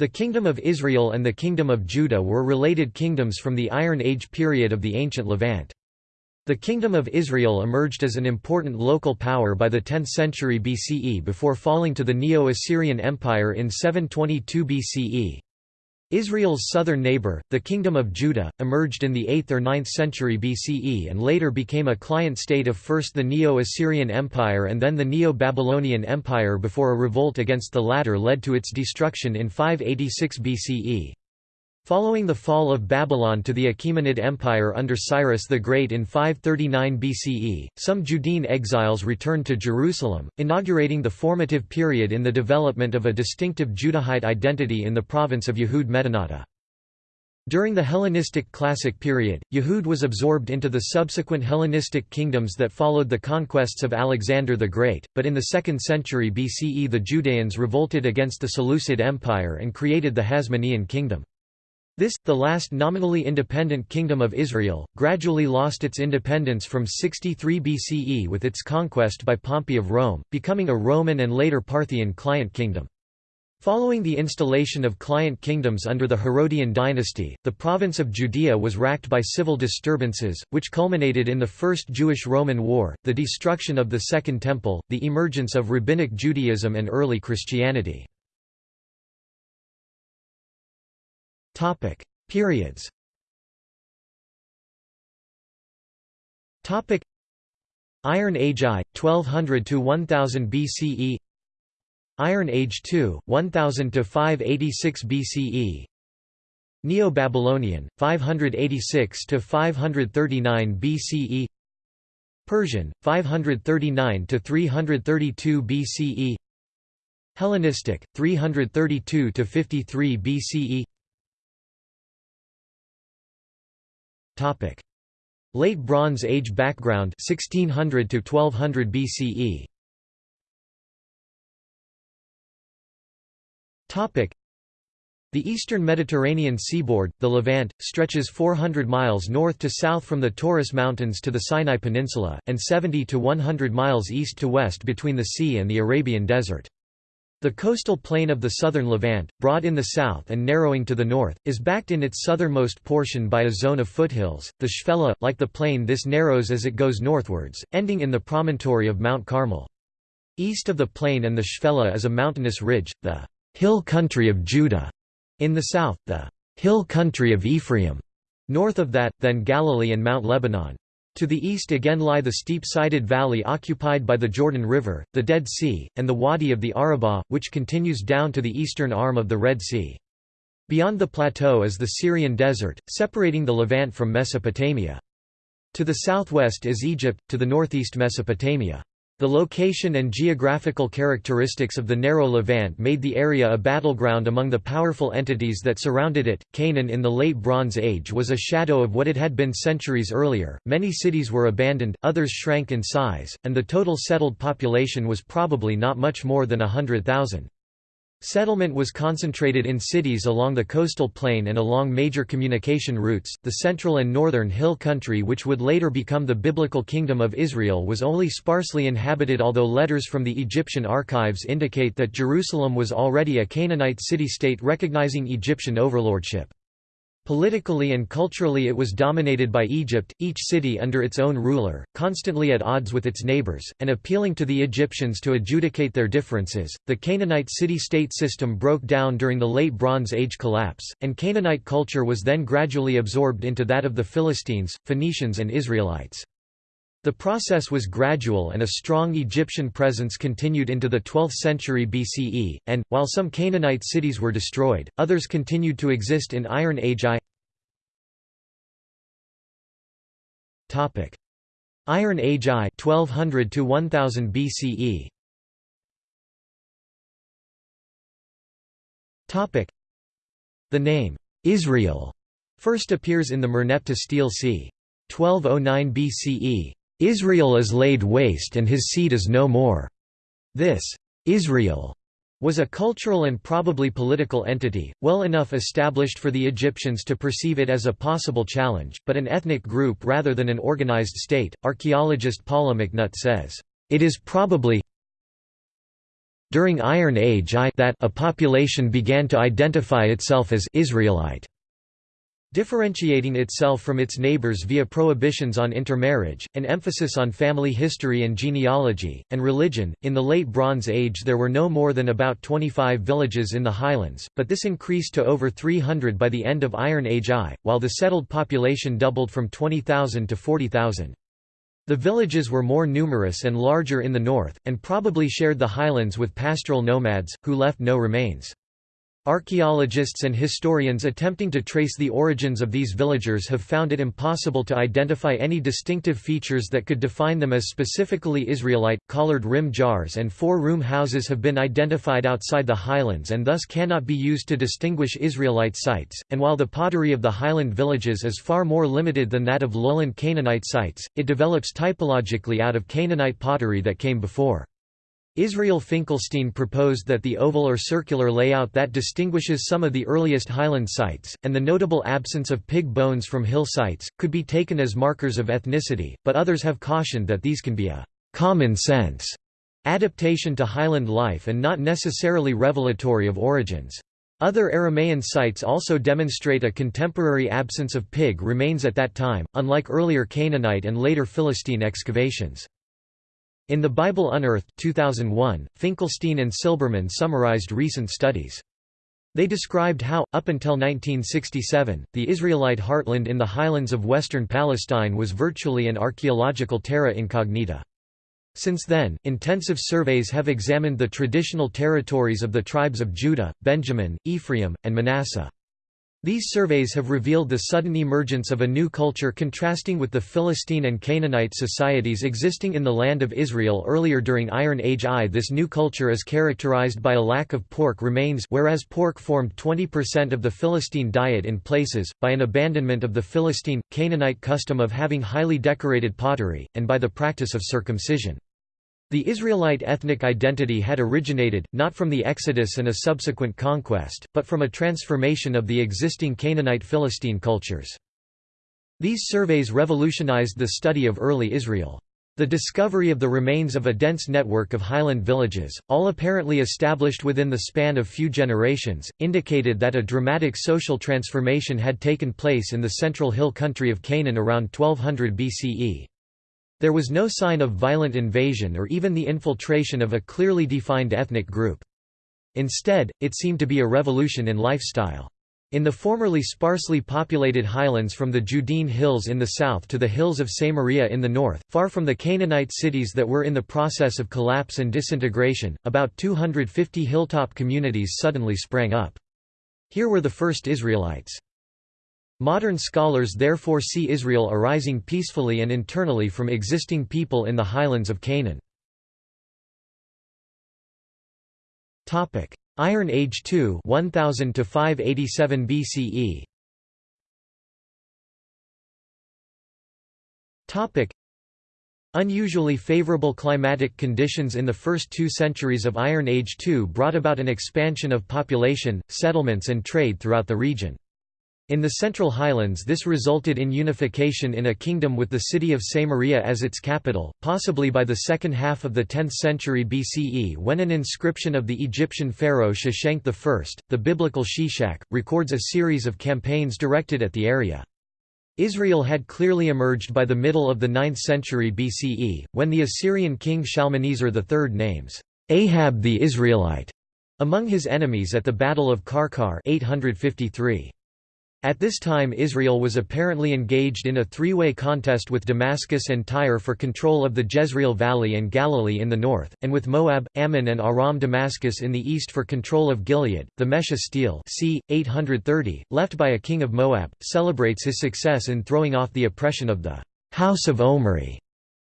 The Kingdom of Israel and the Kingdom of Judah were related kingdoms from the Iron Age period of the ancient Levant. The Kingdom of Israel emerged as an important local power by the 10th century BCE before falling to the Neo-Assyrian Empire in 722 BCE. Israel's southern neighbor, the Kingdom of Judah, emerged in the 8th or 9th century BCE and later became a client state of first the Neo-Assyrian Empire and then the Neo-Babylonian Empire before a revolt against the latter led to its destruction in 586 BCE. Following the fall of Babylon to the Achaemenid Empire under Cyrus the Great in 539 BCE, some Judean exiles returned to Jerusalem, inaugurating the formative period in the development of a distinctive Judahite identity in the province of Yehud Medinata. During the Hellenistic Classic period, Yehud was absorbed into the subsequent Hellenistic kingdoms that followed the conquests of Alexander the Great, but in the 2nd century BCE the Judeans revolted against the Seleucid Empire and created the Hasmonean kingdom. This, the last nominally independent kingdom of Israel, gradually lost its independence from 63 BCE with its conquest by Pompey of Rome, becoming a Roman and later Parthian client kingdom. Following the installation of client kingdoms under the Herodian dynasty, the province of Judea was racked by civil disturbances, which culminated in the First Jewish-Roman War, the destruction of the Second Temple, the emergence of Rabbinic Judaism and early Christianity. Topic: Periods. Topic: Iron Age I, 1200 to 1000 BCE. Iron Age II, 1000 to 586 BCE. Neo-Babylonian, 586 to 539 BCE. Persian, 539 to 332 BCE. Hellenistic, 332 to 53 BCE. Topic: Late Bronze Age background 1600 to 1200 BCE. Topic: The eastern Mediterranean seaboard, the Levant, stretches 400 miles north to south from the Taurus Mountains to the Sinai Peninsula, and 70 to 100 miles east to west between the sea and the Arabian Desert. The coastal plain of the southern Levant, broad in the south and narrowing to the north, is backed in its southernmost portion by a zone of foothills. The Shephelah, like the plain this narrows as it goes northwards, ending in the promontory of Mount Carmel. East of the plain and the Shephelah is a mountainous ridge, the hill country of Judah. In the south, the hill country of Ephraim. North of that, then Galilee and Mount Lebanon. To the east again lie the steep-sided valley occupied by the Jordan River, the Dead Sea, and the Wadi of the Arabah, which continues down to the eastern arm of the Red Sea. Beyond the plateau is the Syrian desert, separating the Levant from Mesopotamia. To the southwest is Egypt, to the northeast Mesopotamia. The location and geographical characteristics of the narrow Levant made the area a battleground among the powerful entities that surrounded it. Canaan in the Late Bronze Age was a shadow of what it had been centuries earlier. Many cities were abandoned, others shrank in size, and the total settled population was probably not much more than a hundred thousand. Settlement was concentrated in cities along the coastal plain and along major communication routes. The central and northern hill country, which would later become the Biblical Kingdom of Israel, was only sparsely inhabited, although letters from the Egyptian archives indicate that Jerusalem was already a Canaanite city state recognizing Egyptian overlordship. Politically and culturally it was dominated by Egypt, each city under its own ruler, constantly at odds with its neighbors, and appealing to the Egyptians to adjudicate their differences. The Canaanite city-state system broke down during the Late Bronze Age collapse, and Canaanite culture was then gradually absorbed into that of the Philistines, Phoenicians and Israelites. The process was gradual and a strong Egyptian presence continued into the 12th century BCE, and, while some Canaanite cities were destroyed, others continued to exist in Iron Age I. Iron Age I 1200 to 1000 BCE. The name, Israel, first appears in the Merneptah Stele oh c. 1209 BCE, Israel is laid waste and his seed is no more. This Israel was a cultural and probably political entity, well enough established for the Egyptians to perceive it as a possible challenge, but an ethnic group rather than an organized state. Archaeologist Paula McNutt says, It is probably during Iron Age I that a population began to identify itself as Israelite differentiating itself from its neighbors via prohibitions on intermarriage, an emphasis on family history and genealogy, and religion. In the Late Bronze Age, there were no more than about 25 villages in the highlands, but this increased to over 300 by the end of Iron Age I, while the settled population doubled from 20,000 to 40,000. The villages were more numerous and larger in the north, and probably shared the highlands with pastoral nomads, who left no remains. Archaeologists and historians attempting to trace the origins of these villagers have found it impossible to identify any distinctive features that could define them as specifically Israelite. Collared rim jars and four room houses have been identified outside the highlands and thus cannot be used to distinguish Israelite sites, and while the pottery of the highland villages is far more limited than that of lowland Canaanite sites, it develops typologically out of Canaanite pottery that came before. Israel Finkelstein proposed that the oval or circular layout that distinguishes some of the earliest highland sites, and the notable absence of pig bones from hill sites, could be taken as markers of ethnicity, but others have cautioned that these can be a «common sense» adaptation to highland life and not necessarily revelatory of origins. Other Aramaean sites also demonstrate a contemporary absence of pig remains at that time, unlike earlier Canaanite and later Philistine excavations. In The Bible Unearthed 2001, Finkelstein and Silberman summarized recent studies. They described how, up until 1967, the Israelite heartland in the highlands of western Palestine was virtually an archaeological terra incognita. Since then, intensive surveys have examined the traditional territories of the tribes of Judah, Benjamin, Ephraim, and Manasseh. These surveys have revealed the sudden emergence of a new culture contrasting with the Philistine and Canaanite societies existing in the land of Israel earlier during Iron Age I. This new culture is characterized by a lack of pork remains whereas pork formed 20% of the Philistine diet in places, by an abandonment of the Philistine, Canaanite custom of having highly decorated pottery, and by the practice of circumcision. The Israelite ethnic identity had originated, not from the Exodus and a subsequent conquest, but from a transformation of the existing Canaanite Philistine cultures. These surveys revolutionized the study of early Israel. The discovery of the remains of a dense network of highland villages, all apparently established within the span of few generations, indicated that a dramatic social transformation had taken place in the central hill country of Canaan around 1200 BCE. There was no sign of violent invasion or even the infiltration of a clearly defined ethnic group. Instead, it seemed to be a revolution in lifestyle. In the formerly sparsely populated highlands from the Judean hills in the south to the hills of Samaria in the north, far from the Canaanite cities that were in the process of collapse and disintegration, about 250 hilltop communities suddenly sprang up. Here were the first Israelites. Modern scholars therefore see Israel arising peacefully and internally from existing people in the highlands of Canaan. Iron Age II 1000 to 587 BCE Topic Unusually favorable climatic conditions in the first two centuries of Iron Age II brought about an expansion of population, settlements and trade throughout the region. In the Central Highlands this resulted in unification in a kingdom with the city of Samaria as its capital, possibly by the second half of the 10th century BCE when an inscription of the Egyptian pharaoh Shoshenq I, the biblical Shishak, records a series of campaigns directed at the area. Israel had clearly emerged by the middle of the 9th century BCE, when the Assyrian king Shalmaneser III names Ahab the Israelite among his enemies at the Battle of Qarqar 853. At this time Israel was apparently engaged in a three-way contest with Damascus and Tyre for control of the Jezreel Valley and Galilee in the north, and with Moab, Ammon and Aram Damascus in the east for control of Gilead. The Mesha stele c. 830, left by a king of Moab, celebrates his success in throwing off the oppression of the «house of Omri»,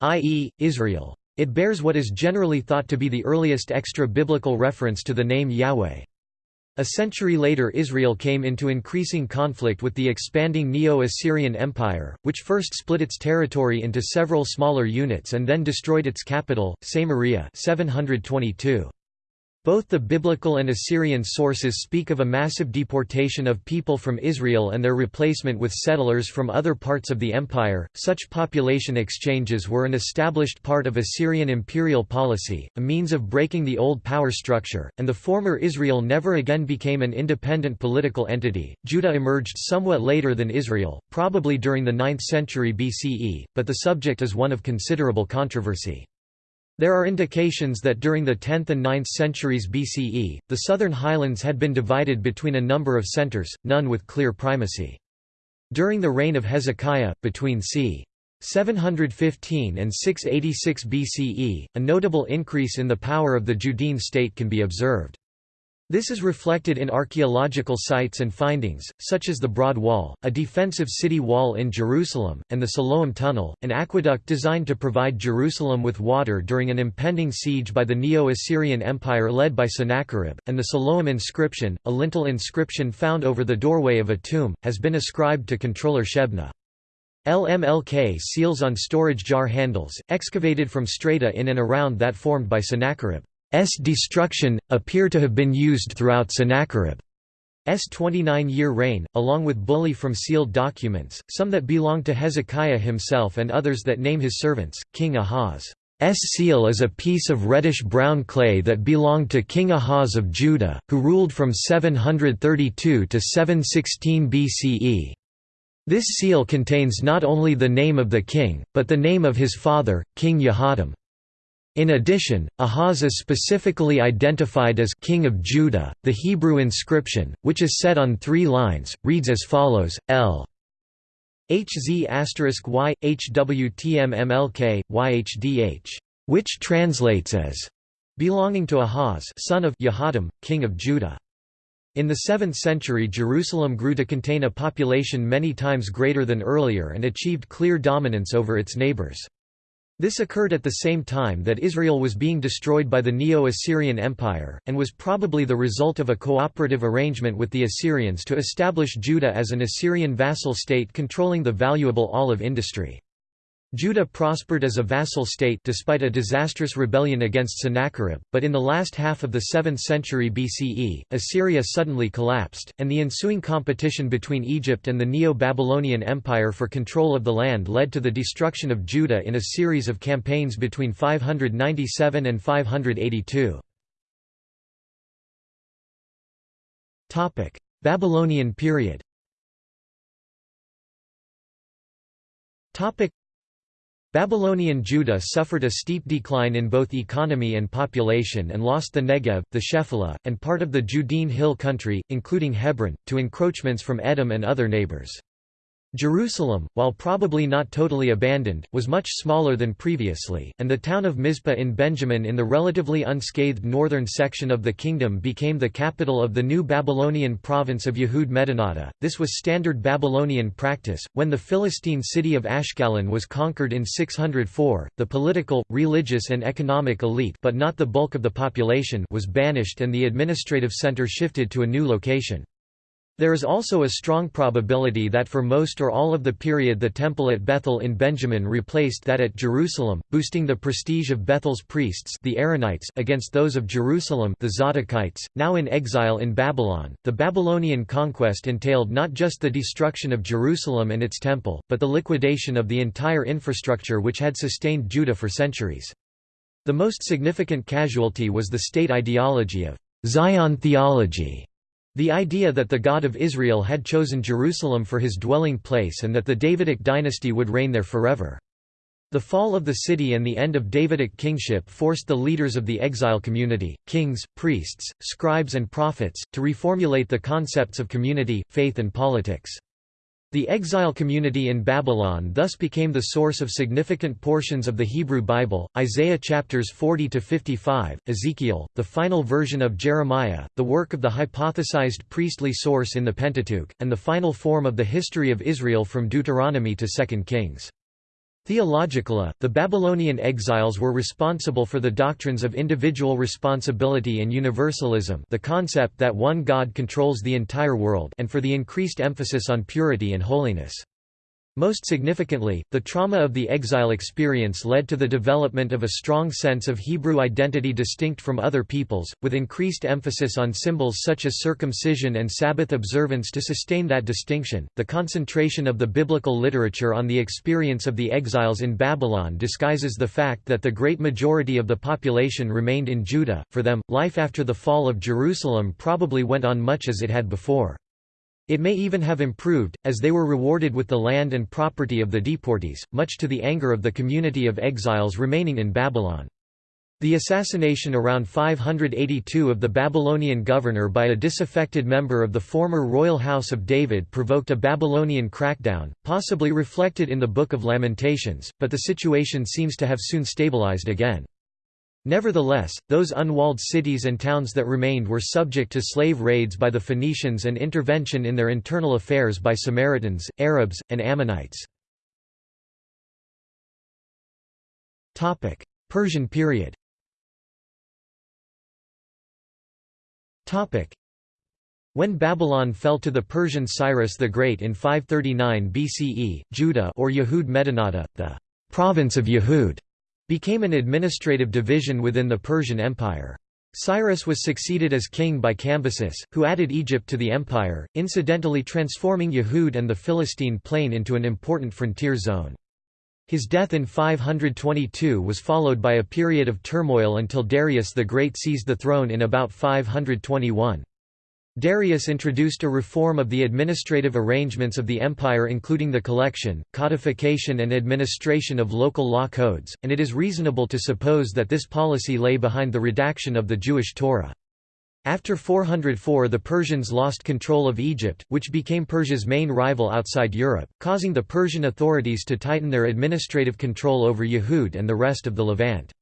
i.e., Israel. It bears what is generally thought to be the earliest extra-biblical reference to the name Yahweh. A century later Israel came into increasing conflict with the expanding Neo-Assyrian Empire, which first split its territory into several smaller units and then destroyed its capital, Samaria 722. Both the biblical and Assyrian sources speak of a massive deportation of people from Israel and their replacement with settlers from other parts of the empire. Such population exchanges were an established part of Assyrian imperial policy, a means of breaking the old power structure, and the former Israel never again became an independent political entity. Judah emerged somewhat later than Israel, probably during the 9th century BCE, but the subject is one of considerable controversy. There are indications that during the 10th and 9th centuries BCE, the southern highlands had been divided between a number of centers, none with clear primacy. During the reign of Hezekiah, between c. 715 and 686 BCE, a notable increase in the power of the Judean state can be observed. This is reflected in archaeological sites and findings, such as the Broad Wall, a defensive city wall in Jerusalem, and the Siloam Tunnel, an aqueduct designed to provide Jerusalem with water during an impending siege by the Neo-Assyrian Empire led by Sennacherib, and the Siloam inscription, a lintel inscription found over the doorway of a tomb, has been ascribed to controller Shebna. LMLK seals on storage jar handles, excavated from strata in and around that formed by Sennacherib. S destruction, appear to have been used throughout Sennacherib's 29-year reign, along with bullae from sealed documents, some that belong to Hezekiah himself and others that name his servants. King Ahaz's seal is a piece of reddish-brown clay that belonged to King Ahaz of Judah, who ruled from 732 to 716 BCE. This seal contains not only the name of the king, but the name of his father, King Yehotam. In addition, Ahaz is specifically identified as King of Judah. The Hebrew inscription, which is set on three lines, reads as follows: L. Asterisk which translates as belonging to Ahaz, son of Yehotam, king of Judah. In the 7th century Jerusalem grew to contain a population many times greater than earlier and achieved clear dominance over its neighbors. This occurred at the same time that Israel was being destroyed by the Neo-Assyrian Empire, and was probably the result of a cooperative arrangement with the Assyrians to establish Judah as an Assyrian vassal state controlling the valuable olive industry. Judah prospered as a vassal state despite a disastrous rebellion against Sennacherib, but in the last half of the 7th century BCE, Assyria suddenly collapsed, and the ensuing competition between Egypt and the Neo-Babylonian Empire for control of the land led to the destruction of Judah in a series of campaigns between 597 and 582. Babylonian period Babylonian Judah suffered a steep decline in both economy and population and lost the Negev, the Shephelah, and part of the Judean hill country, including Hebron, to encroachments from Edom and other neighbors. Jerusalem, while probably not totally abandoned, was much smaller than previously, and the town of Mizpah in Benjamin in the relatively unscathed northern section of the kingdom became the capital of the new Babylonian province of Yehud Medinata. This was standard Babylonian practice. When the Philistine city of Ashkelon was conquered in 604, the political, religious, and economic elite, but not the bulk of the population, was banished and the administrative center shifted to a new location. There is also a strong probability that for most or all of the period the temple at Bethel in Benjamin replaced that at Jerusalem, boosting the prestige of Bethel's priests the Aaronites against those of Jerusalem the Zadokites, now in exile in Babylon. The Babylonian conquest entailed not just the destruction of Jerusalem and its temple, but the liquidation of the entire infrastructure which had sustained Judah for centuries. The most significant casualty was the state ideology of Zion theology the idea that the God of Israel had chosen Jerusalem for his dwelling place and that the Davidic dynasty would reign there forever. The fall of the city and the end of Davidic kingship forced the leaders of the exile community, kings, priests, scribes and prophets, to reformulate the concepts of community, faith and politics. The exile community in Babylon thus became the source of significant portions of the Hebrew Bible, Isaiah chapters 40 to 55, Ezekiel, the final version of Jeremiah, the work of the hypothesized priestly source in the Pentateuch, and the final form of the history of Israel from Deuteronomy to 2 Kings. Theologically, the Babylonian exiles were responsible for the doctrines of individual responsibility and universalism the concept that one God controls the entire world and for the increased emphasis on purity and holiness. Most significantly, the trauma of the exile experience led to the development of a strong sense of Hebrew identity distinct from other peoples, with increased emphasis on symbols such as circumcision and Sabbath observance to sustain that distinction. The concentration of the biblical literature on the experience of the exiles in Babylon disguises the fact that the great majority of the population remained in Judah. For them, life after the fall of Jerusalem probably went on much as it had before. It may even have improved, as they were rewarded with the land and property of the deportees, much to the anger of the community of exiles remaining in Babylon. The assassination around 582 of the Babylonian governor by a disaffected member of the former royal house of David provoked a Babylonian crackdown, possibly reflected in the Book of Lamentations, but the situation seems to have soon stabilized again. Nevertheless, those unwalled cities and towns that remained were subject to slave raids by the Phoenicians and intervention in their internal affairs by Samaritans, Arabs, and Ammonites. Persian period. When Babylon fell to the Persian Cyrus the Great in 539 BCE, Judah or Yehud Medinata, the province of Yehud, became an administrative division within the Persian Empire. Cyrus was succeeded as king by Cambyses, who added Egypt to the empire, incidentally transforming Yehud and the Philistine plain into an important frontier zone. His death in 522 was followed by a period of turmoil until Darius the Great seized the throne in about 521. Darius introduced a reform of the administrative arrangements of the empire including the collection, codification and administration of local law codes, and it is reasonable to suppose that this policy lay behind the redaction of the Jewish Torah. After 404 the Persians lost control of Egypt, which became Persia's main rival outside Europe, causing the Persian authorities to tighten their administrative control over Yehud and the rest of the Levant.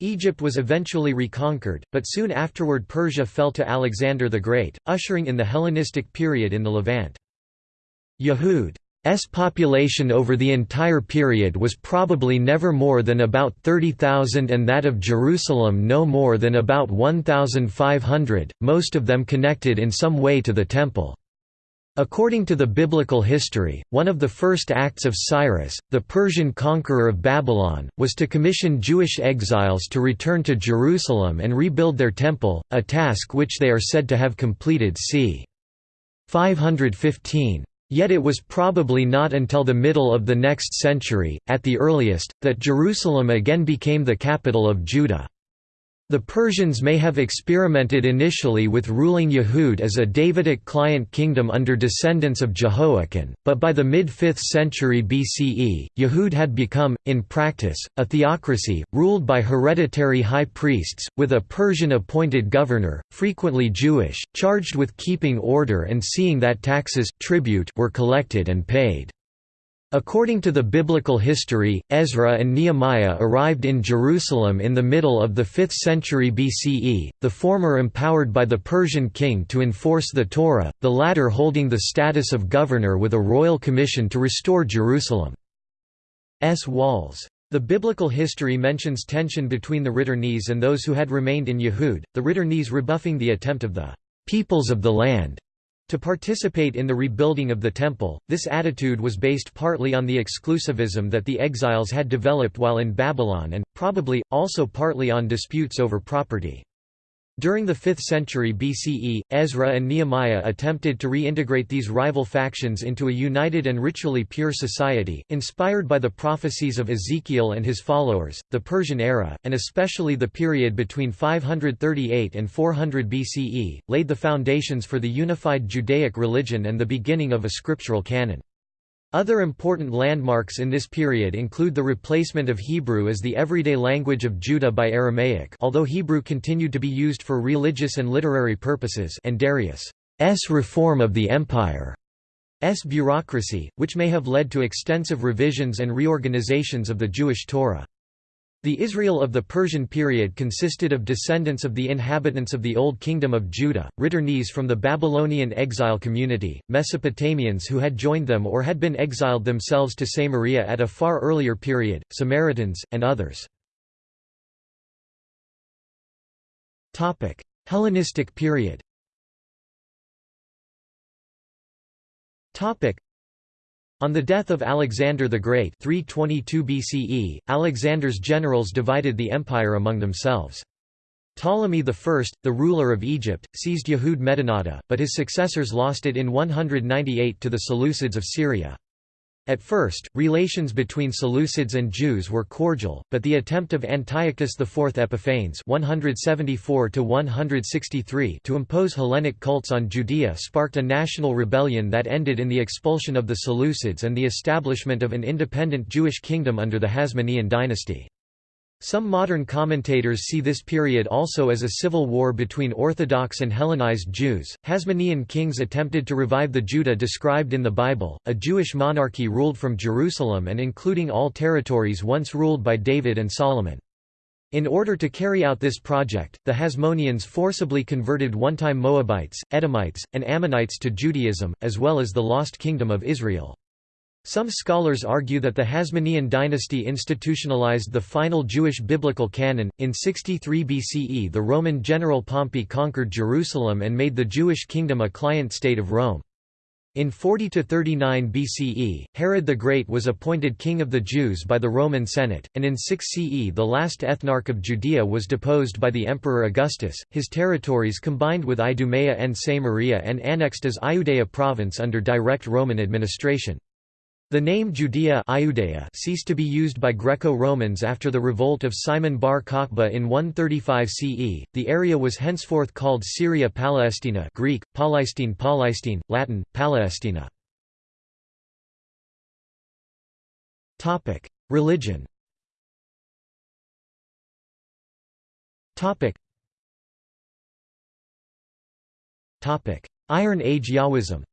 Egypt was eventually reconquered, but soon afterward Persia fell to Alexander the Great, ushering in the Hellenistic period in the Levant. Yehud's population over the entire period was probably never more than about 30,000 and that of Jerusalem no more than about 1,500, most of them connected in some way to the Temple. According to the biblical history, one of the first acts of Cyrus, the Persian conqueror of Babylon, was to commission Jewish exiles to return to Jerusalem and rebuild their temple, a task which they are said to have completed c. 515. Yet it was probably not until the middle of the next century, at the earliest, that Jerusalem again became the capital of Judah. The Persians may have experimented initially with ruling Yehud as a Davidic client kingdom under descendants of Jehoiakim, but by the mid-5th century BCE, Yehud had become, in practice, a theocracy, ruled by hereditary high priests, with a Persian-appointed governor, frequently Jewish, charged with keeping order and seeing that taxes tribute were collected and paid. According to the biblical history, Ezra and Nehemiah arrived in Jerusalem in the middle of the 5th century BCE, the former empowered by the Persian king to enforce the Torah, the latter holding the status of governor with a royal commission to restore Jerusalem's walls. The biblical history mentions tension between the Returnees and those who had remained in Yehud, the Returnees rebuffing the attempt of the peoples of the land to participate in the rebuilding of the temple, this attitude was based partly on the exclusivism that the exiles had developed while in Babylon and, probably, also partly on disputes over property. During the 5th century BCE, Ezra and Nehemiah attempted to reintegrate these rival factions into a united and ritually pure society, inspired by the prophecies of Ezekiel and his followers. The Persian era, and especially the period between 538 and 400 BCE, laid the foundations for the unified Judaic religion and the beginning of a scriptural canon. Other important landmarks in this period include the replacement of Hebrew as the everyday language of Judah by Aramaic although Hebrew continued to be used for religious and literary purposes and Darius' reform of the empire's bureaucracy, which may have led to extensive revisions and reorganizations of the Jewish Torah. The Israel of the Persian period consisted of descendants of the inhabitants of the Old Kingdom of Judah, returnees from the Babylonian exile community, Mesopotamians who had joined them or had been exiled themselves to Samaria at a far earlier period, Samaritans, and others. Hellenistic period On the death of Alexander the Great 322 BCE, Alexander's generals divided the empire among themselves. Ptolemy I, the ruler of Egypt, seized Yehud Medinata, but his successors lost it in 198 to the Seleucids of Syria. At first, relations between Seleucids and Jews were cordial, but the attempt of Antiochus IV Epiphanes 174 to impose Hellenic cults on Judea sparked a national rebellion that ended in the expulsion of the Seleucids and the establishment of an independent Jewish kingdom under the Hasmonean dynasty. Some modern commentators see this period also as a civil war between Orthodox and Hellenized Jews. Hasmonean kings attempted to revive the Judah described in the Bible. A Jewish monarchy ruled from Jerusalem and including all territories once ruled by David and Solomon. In order to carry out this project, the Hasmoneans forcibly converted one-time Moabites, Edomites, and Ammonites to Judaism, as well as the lost kingdom of Israel. Some scholars argue that the Hasmonean dynasty institutionalized the final Jewish biblical canon. In 63 BCE, the Roman general Pompey conquered Jerusalem and made the Jewish kingdom a client state of Rome. In 40 to 39 BCE, Herod the Great was appointed king of the Jews by the Roman Senate, and in 6 CE the last ethnarch of Judea was deposed by the Emperor Augustus, his territories combined with Idumea and Samaria and annexed as Iudea province under direct Roman administration. The name Judea ceased to be used by Greco-Romans after the revolt of Simon bar Kokhba in 135 CE. The area was henceforth called Syria Palestina, Greek Palestine Palestine, Latin Palestina. Religion. Iron Age Yahwism.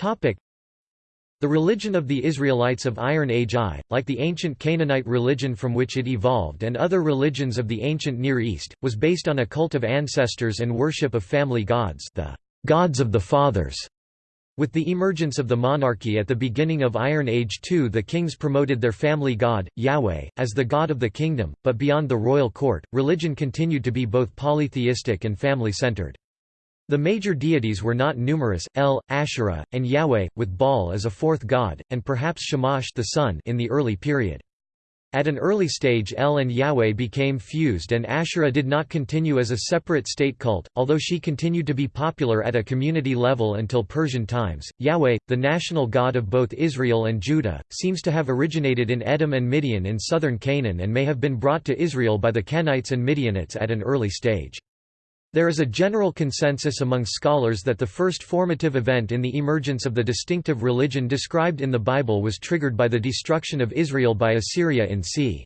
The religion of the Israelites of Iron Age I, like the ancient Canaanite religion from which it evolved and other religions of the ancient Near East, was based on a cult of ancestors and worship of family gods the gods of the fathers. With the emergence of the monarchy at the beginning of Iron Age II the kings promoted their family god, Yahweh, as the god of the kingdom, but beyond the royal court, religion continued to be both polytheistic and family-centered. The major deities were not numerous, El, Asherah, and Yahweh, with Baal as a fourth god, and perhaps Shamash the sun in the early period. At an early stage El and Yahweh became fused and Asherah did not continue as a separate state cult, although she continued to be popular at a community level until Persian times. Yahweh, the national god of both Israel and Judah, seems to have originated in Edom and Midian in southern Canaan and may have been brought to Israel by the Kenites and Midianites at an early stage. There is a general consensus among scholars that the first formative event in the emergence of the distinctive religion described in the Bible was triggered by the destruction of Israel by Assyria in c.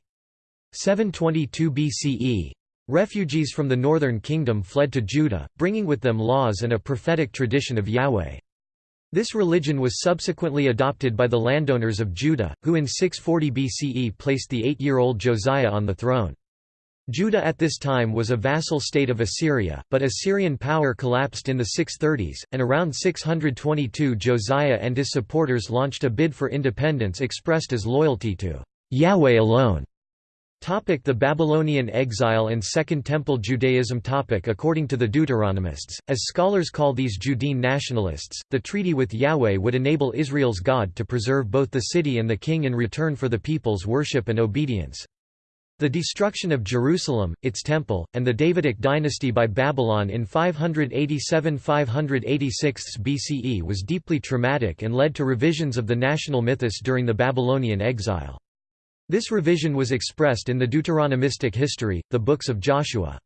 722 BCE. Refugees from the northern kingdom fled to Judah, bringing with them laws and a prophetic tradition of Yahweh. This religion was subsequently adopted by the landowners of Judah, who in 640 BCE placed the eight-year-old Josiah on the throne. Judah at this time was a vassal state of Assyria, but Assyrian power collapsed in the 630s, and around 622 Josiah and his supporters launched a bid for independence expressed as loyalty to Yahweh alone. Topic the Babylonian exile and Second Temple Judaism topic According to the Deuteronomists, as scholars call these Judean nationalists, the treaty with Yahweh would enable Israel's God to preserve both the city and the king in return for the people's worship and obedience. The destruction of Jerusalem, its temple, and the Davidic dynasty by Babylon in 587–586 BCE was deeply traumatic and led to revisions of the national mythos during the Babylonian exile. This revision was expressed in the Deuteronomistic history, the books of Joshua.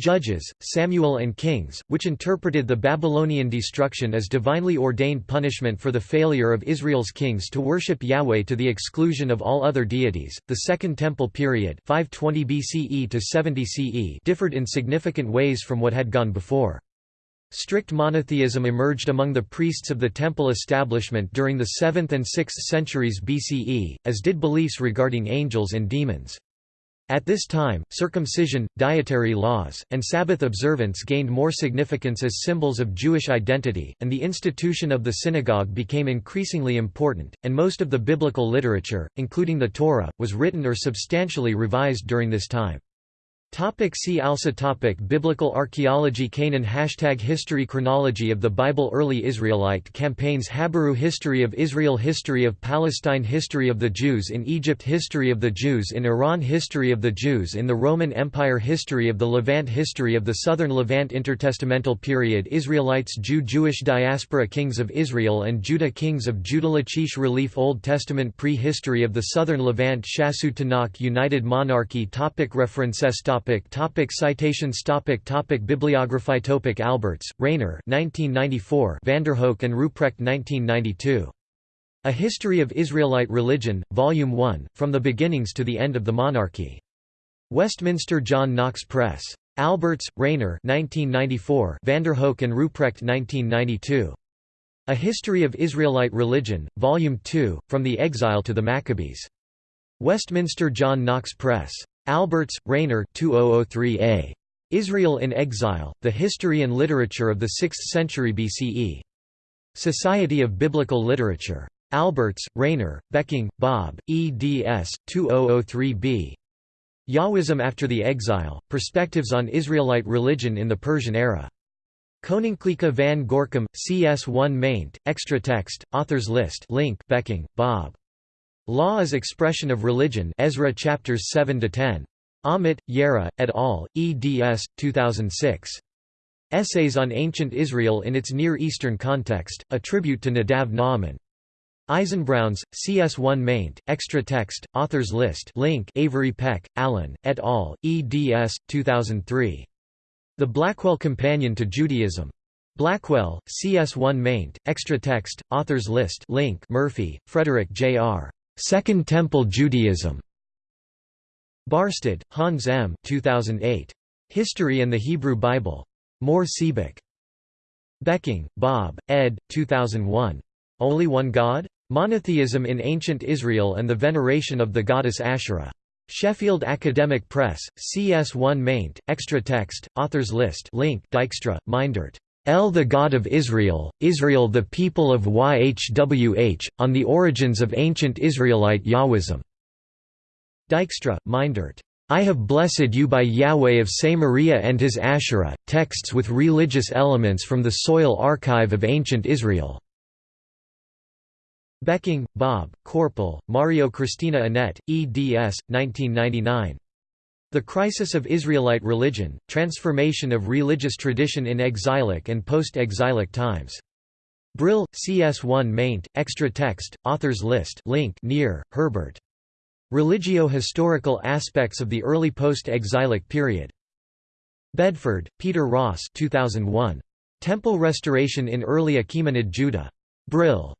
Judges, Samuel and Kings, which interpreted the Babylonian destruction as divinely ordained punishment for the failure of Israel's kings to worship Yahweh to the exclusion of all other deities. The Second Temple period, 520 BCE to 70 CE, differed in significant ways from what had gone before. Strict monotheism emerged among the priests of the temple establishment during the 7th and 6th centuries BCE, as did beliefs regarding angels and demons. At this time, circumcision, dietary laws, and Sabbath observance gained more significance as symbols of Jewish identity, and the institution of the synagogue became increasingly important, and most of the biblical literature, including the Torah, was written or substantially revised during this time. Topic see also topic Biblical archaeology Canaan Hashtag History Chronology of the Bible Early Israelite campaigns Habiru History of Israel History of Palestine History of the Jews in Egypt History of the Jews in Iran History of the Jews in the Roman Empire History of the Levant History of the Southern Levant Intertestamental Period Israelites Jew Jewish Diaspora Kings of Israel and Judah Kings of Judah Lachish Relief Old Testament Pre-History of the Southern Levant Shasu Tanakh United Monarchy topic References topic Topic topic citations topic topic Bibliography topic Albertz, Rainer 1994 Vandenhoeck and Ruprecht 1992. A History of Israelite Religion, Volume 1, From the Beginnings to the End of the Monarchy. Westminster John Knox Press. Albertz, Rainer 1994 Vandenhoeck and Ruprecht 1992. A History of Israelite Religion, Volume 2, From the Exile to the Maccabees. Westminster John Knox Press. Albertz, Rainer 2003a. Israel in Exile, The History and Literature of the Sixth Century BCE. Society of Biblical Literature. Albertz, Rainer, Becking, Bob, eds. 2003b. Yahwism After the Exile, Perspectives on Israelite Religion in the Persian Era. Koninklijke van Gorcum, CS1 maint, extra text, authors list link Becking, Bob. Law as Expression of Religion Ezra chapters 7 to 10. Amit, Yairah, et al., eds. 2006. Essays on Ancient Israel in its Near Eastern Context, a tribute to Nadav Naaman. Eisenbrauns, CS1 maint, extra text, authors list link Avery Peck, Allen, et al., eds. 2003. The Blackwell Companion to Judaism. Blackwell, CS1 maint, extra text, authors list link Murphy, Frederick J.R. Second Temple Judaism. Barstad, Hans M. 2008. History and the Hebrew Bible. Mohr Siebeck. Becking, Bob, ed. 2001. Only One God? Monotheism in Ancient Israel and the Veneration of the Goddess Asherah. Sheffield Academic Press, CS1 maint, extra text, authors list link Dijkstra, Meindert. El the God of Israel, Israel the people of YHWH, on the origins of ancient Israelite Yahwism. Dijkstra, Meindert. I have blessed you by Yahweh of Samaria and his Asherah, texts with religious elements from the soil archive of ancient Israel. Becking, Bob, Korpel, Marjo Christina Annette, eds. 1999. The Crisis of Israelite Religion, Transformation of Religious Tradition in Exilic and Post-Exilic Times. Brill, CS1 maint, extra text, authors list link Niehr, Herbert. Religio-historical aspects of the early post-exilic period. Bedford, Peter Ross 2001. Temple Restoration in Early Achaemenid Judah. Brill.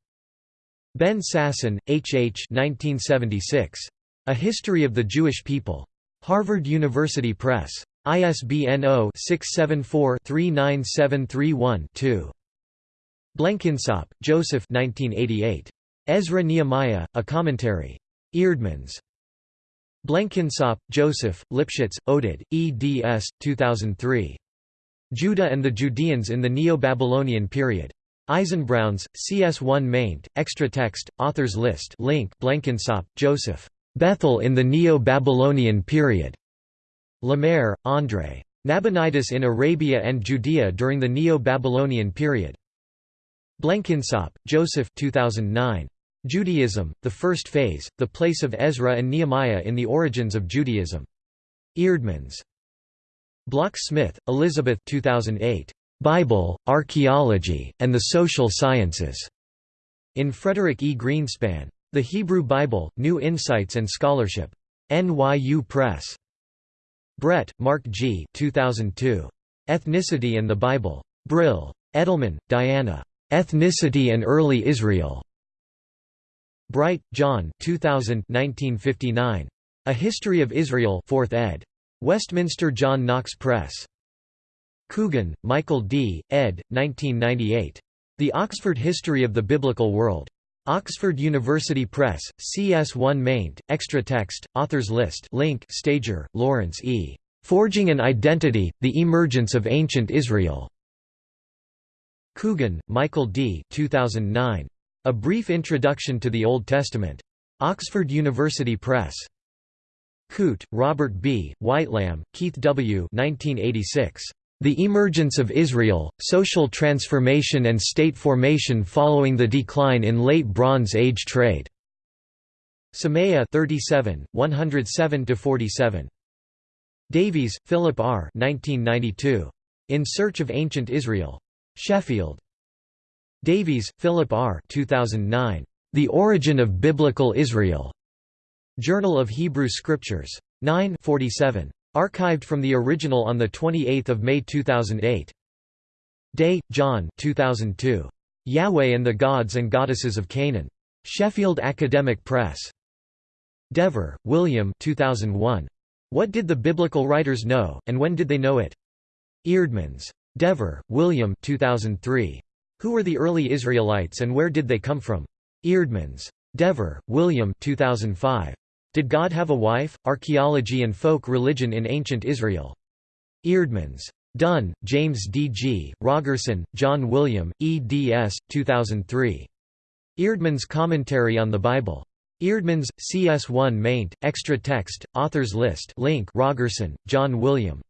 Ben Sasson, H. H. 1976. A History of the Jewish People. Harvard University Press. ISBN 0-674-39731-2. Blenkinsopp, Joseph 1988. Ezra Nehemiah, A Commentary. Eerdmans. Blenkinsopp, Joseph, Lipschits, Oded, eds. 2003. Judah and the Judeans in the Neo-Babylonian Period. Eisenbrauns, CS1 maint, extra text, authors list link Blenkinsopp, Joseph. Bethel in the Neo-Babylonian period. Lemaire, André. Nabonidus in Arabia and Judea during the Neo-Babylonian period. Blenkinsopp, Joseph 2009. Judaism, The First Phase, The Place of Ezra and Nehemiah in the Origins of Judaism. Eerdmans. Bloch-Smith, Elizabeth 2008. Bible, Archaeology, and the Social Sciences. In Frederick E. Greenspahn. The Hebrew Bible, New Insights and Scholarship. NYU Press. Brett, Mark G. 2002. Ethnicity and the Bible. Brill. Edelman, Diana. Ethnicity and Early Israel. Bright, John 2000 1959. A History of Israel 4th ed. Westminster John Knox Press. Coogan, Michael D., ed. 1998. The Oxford History of the Biblical World. Oxford University Press, CS1 maint, extra text, authors list link Stager, Lawrence E. Forging an Identity, The Emergence of Ancient Israel. Coogan, Michael D. 2009. A Brief Introduction to the Old Testament. Oxford University Press. Coote, Robert B., Whitelam, Keith W. 1986. The Emergence of Israel, Social Transformation and State Formation Following the Decline in Late Bronze Age Trade. Semeia 37, 107–47. Davies, Philip R. 1992. In Search of Ancient Israel. Sheffield. Davies, Philip R. 2009. The Origin of Biblical Israel. Journal of Hebrew Scriptures. 9 47. Archived from the original on 28 May 2008. Day, John 2002. Yahweh and the Gods and Goddesses of Canaan. Sheffield Academic Press. Dever, William 2001. What did the biblical writers know, and when did they know it? Eerdmans. Dever, William 2003. Who were the early Israelites and where did they come from? Eerdmans. Dever, William 2005. Did God have a wife? Archaeology and Folk Religion in Ancient Israel. Eerdmans. Dunn, James D. G., Rogerson, John William, eds. 2003. Eerdmans Commentary on the Bible. Eerdmans, CS1 maint, extra text, authors list link Rogerson, John William.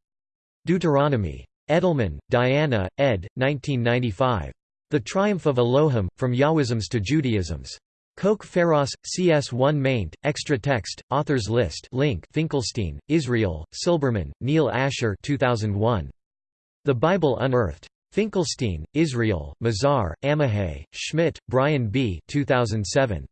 Deuteronomy. Edelman, Diana, ed. 1995. The Triumph of Elohim, From Yahwisms to Judaisms. Kok Pharos, CS1 maint, extra text, authors list link Finkelstein, Israel, Silberman, Neil Asher 2001. The Bible Unearthed. Finkelstein, Israel, Mazar, Amihay, Schmidt, Brian B. 2007.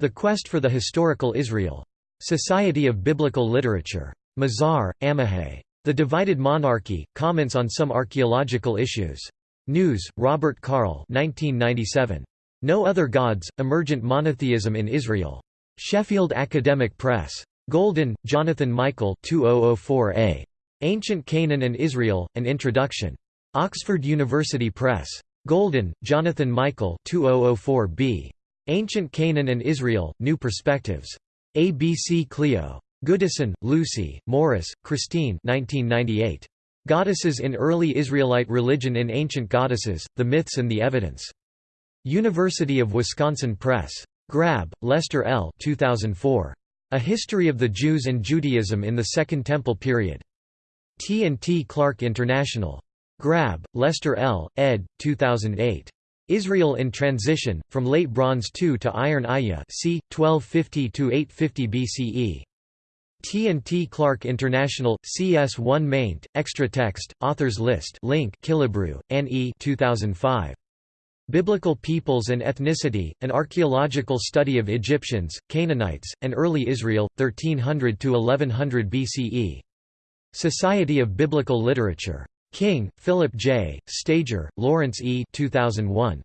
The Quest for the Historical Israel. Society of Biblical Literature. Mazar, Amihay. The Divided Monarchy, Comments on Some Archaeological Issues. Gnuse, Robert Karl 1997. No Other Gods, Emergent Monotheism in Israel. Sheffield Academic Press. Golden, Jonathan Michael 2004a. Ancient Canaan and Israel, An Introduction. Oxford University Press. Golden, Jonathan Michael 2004b. Ancient Canaan and Israel, New Perspectives. ABC Clio. Goodison, Lucy, Morris, Christine 1998. Goddesses in Early Israelite Religion in Ancient Goddesses, The Myths and the Evidence. University of Wisconsin Press. Grabbe, Lester L. 2004. A History of the Jews and Judaism in the Second Temple Period. T&T Clark International. Grabbe, Lester L., ed. 2008. Israel in Transition, From Late Bronze II to Iron Ayah c. 1250–850 BCE. T&T Clark International, CS1 maint, extra text, authors list link Killebrew, Anne E. 2005. Biblical Peoples and Ethnicity, An Archaeological Study of Egyptians, Canaanites, and Early Israel, 1300–1100 BCE. Society of Biblical Literature. King, Philip J., Stager, Lawrence E. 2001.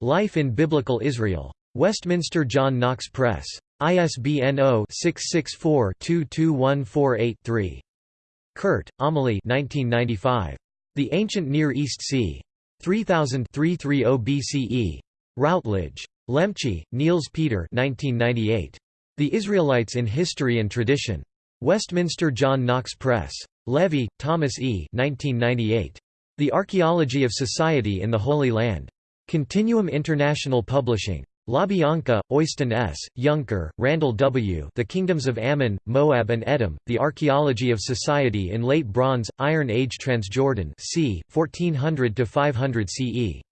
Life in Biblical Israel. Westminster John Knox Press. ISBN 0-664-221483. Kuhrt, Amelie The Ancient Near East Sea. 3000 BCE. Routledge. Lemche, Niels Peter 1998. The Israelites in History and Tradition. Westminster John Knox Press. Levy, Thomas E. 1998. The Archaeology of Society in the Holy Land. Continuum International Publishing. LaBianca, Øystein S., Younker, Randall W. The Kingdoms of Ammon, Moab and Edom, The Archaeology of Society in Late Bronze, Iron Age Transjordan c. 1400–500 CE.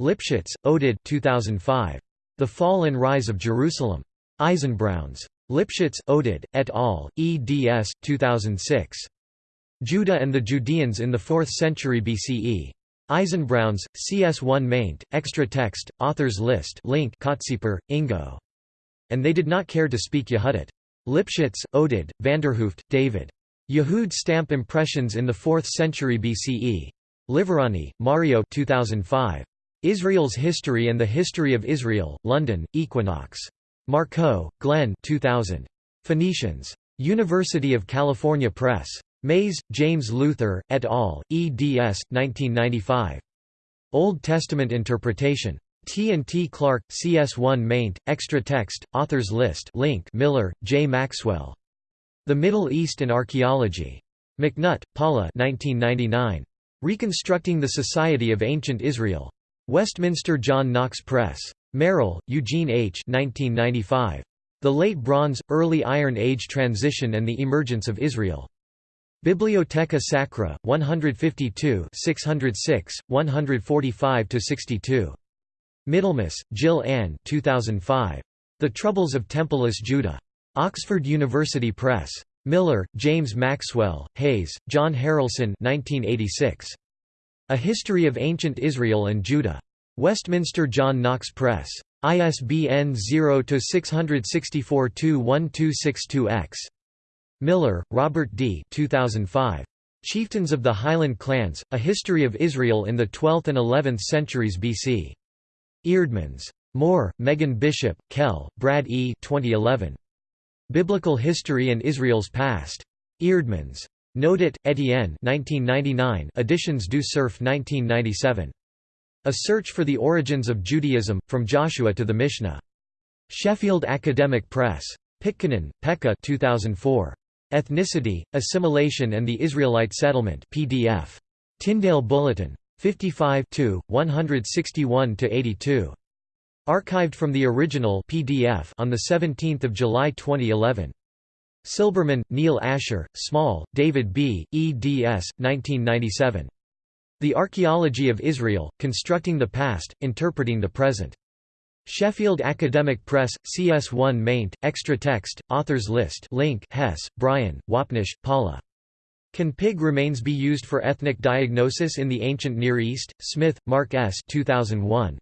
Lipschits, Oded 2005. The Fall and Rise of Jerusalem. Eisenbrauns. Lipschits, Oded, et al., eds. 2006. Judah and the Judeans in the 4th century BCE. Eisenbrauns, CS1 maint, extra text, authors list link Kottsieper, Ingo. And they did not care to speak Yehudit. Lipschits, Oded, Vanderhooft, David. Yehud stamp impressions in the 4th century BCE. Liverani, Mario 2005. Israel's History and the History of Israel, London, Equinox. Markoe, Glenn 2000. Phoenicians. University of California Press. Mays, James Luther, et al., eds. 1995. Old Testament Interpretation. T&T Clark, CS1 maint, extra text, authors list link Miller, J. Maxwell. The Middle East and Archaeology. McNutt, Paula 1999. Reconstructing the Society of Ancient Israel. Westminster John Knox Press. Merrill, Eugene H. 1995. The Late Bronze, Early Iron Age Transition and the Emergence of Israel. Bibliotheca Sacra, 152 606, 145–62. Middlemas, Jill Ann 2005. The Troubles of Templeless Judah. Oxford University Press. Miller, James Maxwell, Hayes, John Harrelson 1986. A History of Ancient Israel and Judah. Westminster John Knox Press. ISBN 0-664-21262-X. Miller, Robert D. 2005. Chieftains of the Highland Clans, A History of Israel in the 12th and 11th Centuries BC. Eerdmans. Moore, Megan Bishop, Kell, Brad E. 2011. Biblical History and Israel's Past. Eerdmans. Nodet, Etienne 1999, Editions du Cerf 1997. A Search for the Origins of Judaism, From Joshua to the Mishnah. Sheffield Academic Press. Pitkänen, Pekka 2004. Ethnicity, Assimilation and the Israelite Settlement PDF. Tyndale Bulletin. 55 161–82. Archived from the original PDF on 17 July 2011. Silberman, Neil Asher, Small, David B., eds. 1997. The Archaeology of Israel, Constructing the Past, Interpreting the Present. Sheffield Academic Press, CS1 maint, extra text, authors list link Hess, Brian, Wapnish, Paula. Can pig remains be used for ethnic diagnosis in the Ancient Near East? Smith, Mark S. 2001.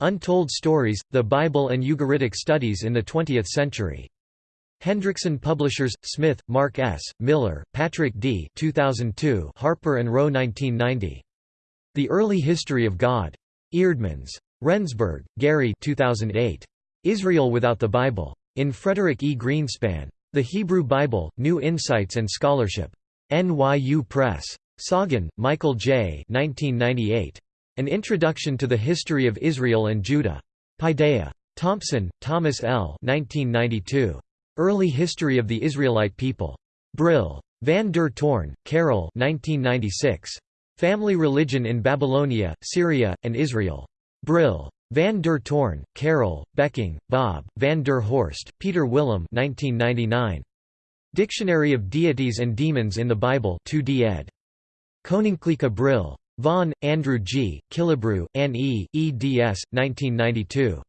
Untold Stories, The Bible and Ugaritic Studies in the Twentieth Century. Hendrickson Publishers, Smith, Mark S., Miller, Patrick D. 2002, Harper and Row 1990. The Early History of God. Eerdmans. Rendsburg, Gary 2008. Israel Without the Bible. In Frederick E. Greenspahn. The Hebrew Bible, New Insights and Scholarship. NYU Press. Soggin, Michael J. 1998. An Introduction to the History of Israel and Judah. Paideia. Thompson, Thomas L. 1992. Early History of the Israelite People. Brill. Van der Toorn, Karel 1996. Family Religion in Babylonia, Syria, and Israel. Brill. Van der Toorn, Karel, Becking, Bob, Van der Horst, Peter Willem 1999. Dictionary of Deities and Demons in the Bible 2d ed. Koninklijke Brill. Vaughan, Andrew G., Killebrew, Anne E., eds. 1992.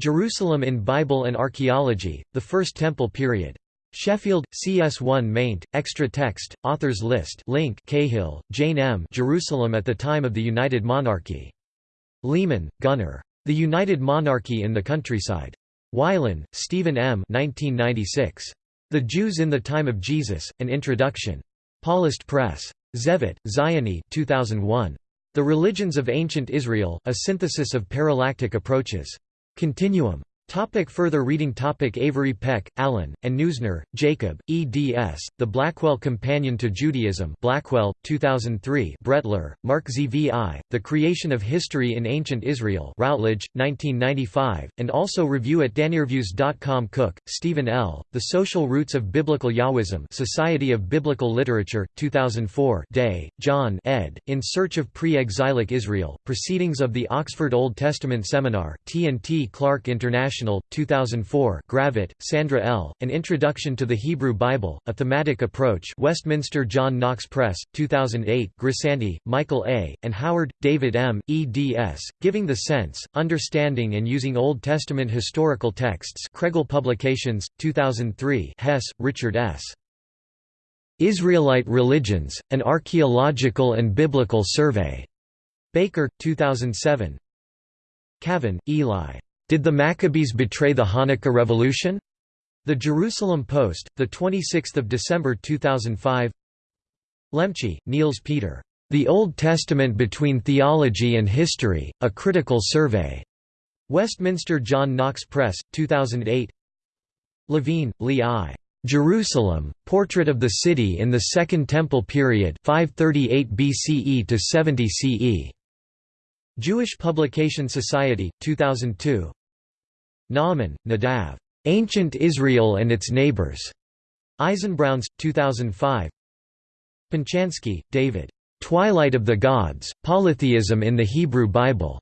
Jerusalem in Bible and Archaeology, The First Temple Period. Sheffield, CS1 maint, extra text, authors list link Cahill, Jane M. Jerusalem at the Time of the United Monarchy. Lehmann, Gunnar. The United Monarchy in the Countryside. Wylen, Stephen M. 1996. The Jews in the Time of Jesus, An Introduction. Paulist Press. Zevit, Ziony 2001. The Religions of Ancient Israel, A Synthesis of Parallactic Approaches. Continuum. Topic further reading topic Avery Peck, Allen, and Neusner, Jacob, eds. The Blackwell Companion to Judaism Blackwell, 2003 Brettler, Mark Zvi, The Creation of History in Ancient Israel Routledge, 1995, and also review at danierviews.com Cook, Stephen L., The Social Roots of Biblical Yahwism Society of Biblical Literature, 2004 Day, John ed., In Search of Pre-Exilic Israel, Proceedings of the Oxford Old Testament Seminar T&T Clark International International, 2004 Gravett, Sandra L., An Introduction to the Hebrew Bible, A Thematic Approach Westminster John Knox Press, 2008 Grisanti, Michael A., and Howard, David M., eds., Giving the Sense, Understanding and Using Old Testament Historical Texts Kregel Publications, 2003 Hess, Richard S. Israelite Religions, An Archaeological and Biblical Survey. Baker, 2007 Kavon, Eli. Did the Maccabees betray the Hanukkah Revolution? The Jerusalem Post, 26 December 2005 Lemche, Niels Peter. The Old Testament Between Theology and History, A Critical Survey. Westminster John Knox Press, 2008 Levine, Lee I. Jerusalem, Portrait of the City in the Second Temple Period 538 BCE to 70 CE. Jewish Publication Society, 2002 Na'aman, Nadav. Ancient Israel and Its Neighbors. Eisenbrauns, 2005. Penchansky, David. Twilight of the Gods, Polytheism in the Hebrew Bible.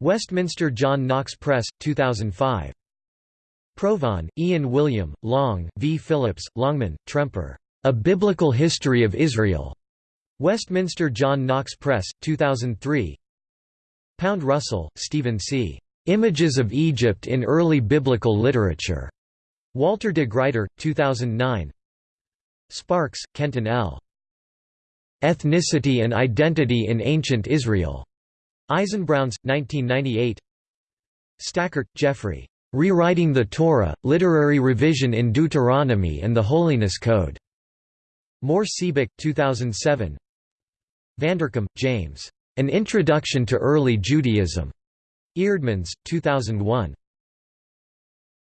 Westminster John Knox Press, 2005. Provan, Ian William, Long, V. Phillips, Longman, Tremper. A Biblical History of Israel. Westminster John Knox Press, 2003. Pound Russell, Stephen C. Images of Egypt in Early Biblical Literature. Walter de Gruyter, 2009. Sparks, Kenton L. Ethnicity and Identity in Ancient Israel. Eisenbrauns, 1998. Stackert, Jeffrey. Rewriting the Torah, Literary Revision in Deuteronomy and the Holiness Code. Mohr Siebeck, 2007. Vanderkam, James. An Introduction to Early Judaism. Eerdmans, 2001.